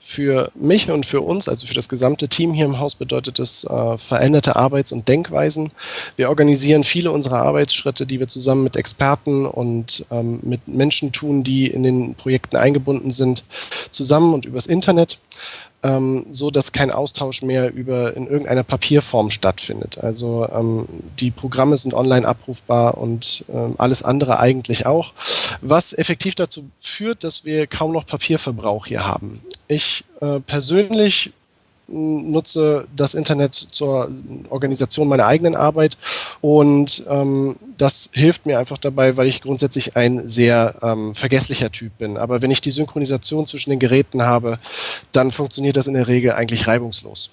Für mich und für uns, also für das gesamte Team hier im Haus, bedeutet es äh, veränderte Arbeits- und Denkweisen. Wir organisieren viele unserer Arbeitsschritte, die wir zusammen mit Experten und ähm, mit Menschen tun, die in den Projekten eingebunden sind, zusammen und übers Internet ähm, so dass kein Austausch mehr über in irgendeiner Papierform stattfindet. Also ähm, die Programme sind online abrufbar und ähm, alles andere eigentlich auch, was effektiv dazu führt, dass wir kaum noch Papierverbrauch hier haben. Ich äh, persönlich nutze das Internet zur Organisation meiner eigenen Arbeit und ähm, das hilft mir einfach dabei, weil ich grundsätzlich ein sehr ähm, vergesslicher Typ bin. Aber wenn ich die Synchronisation zwischen den Geräten habe, dann funktioniert das in der Regel eigentlich reibungslos.